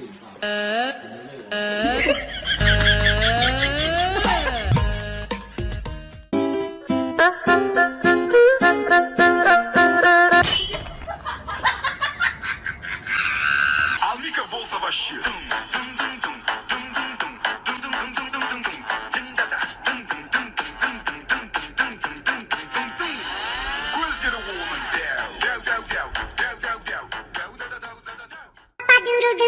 呃。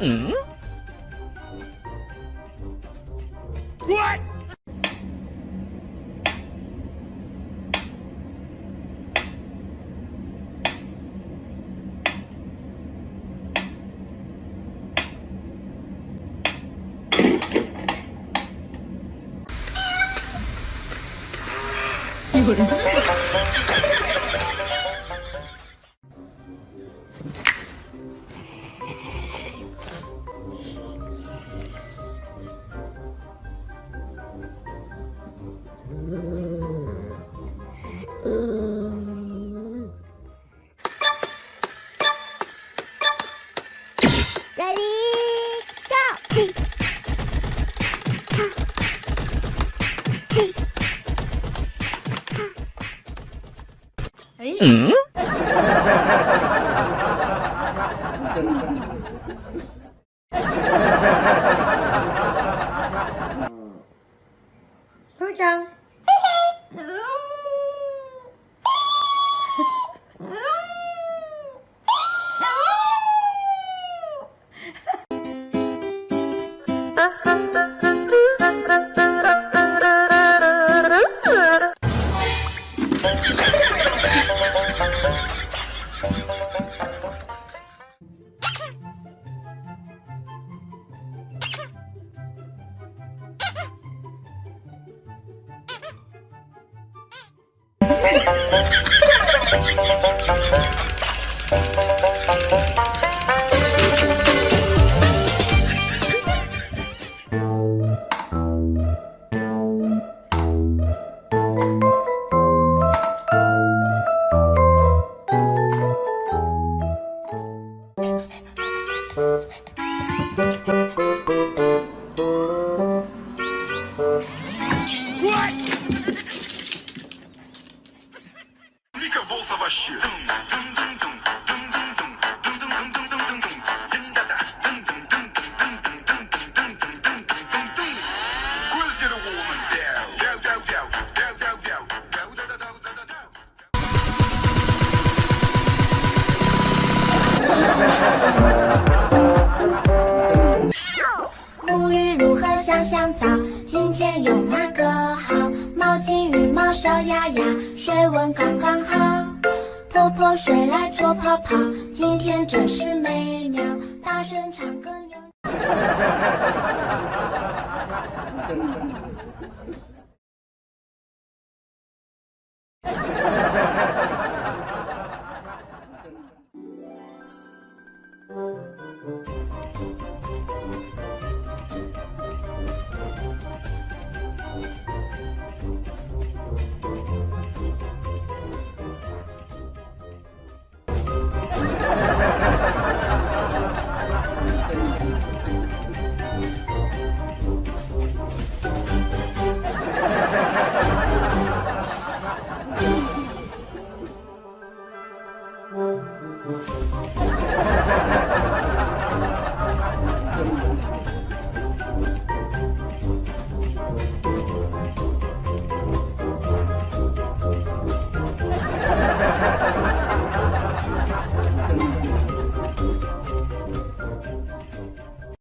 Mm-hmm. Mm-hmm. 嗯。Ừ. Thôi chào. Ha ha ha ha! 小鸭鸭水温刚刚好，泼泼水来搓泡泡，今天真是美妙，大声唱歌扭。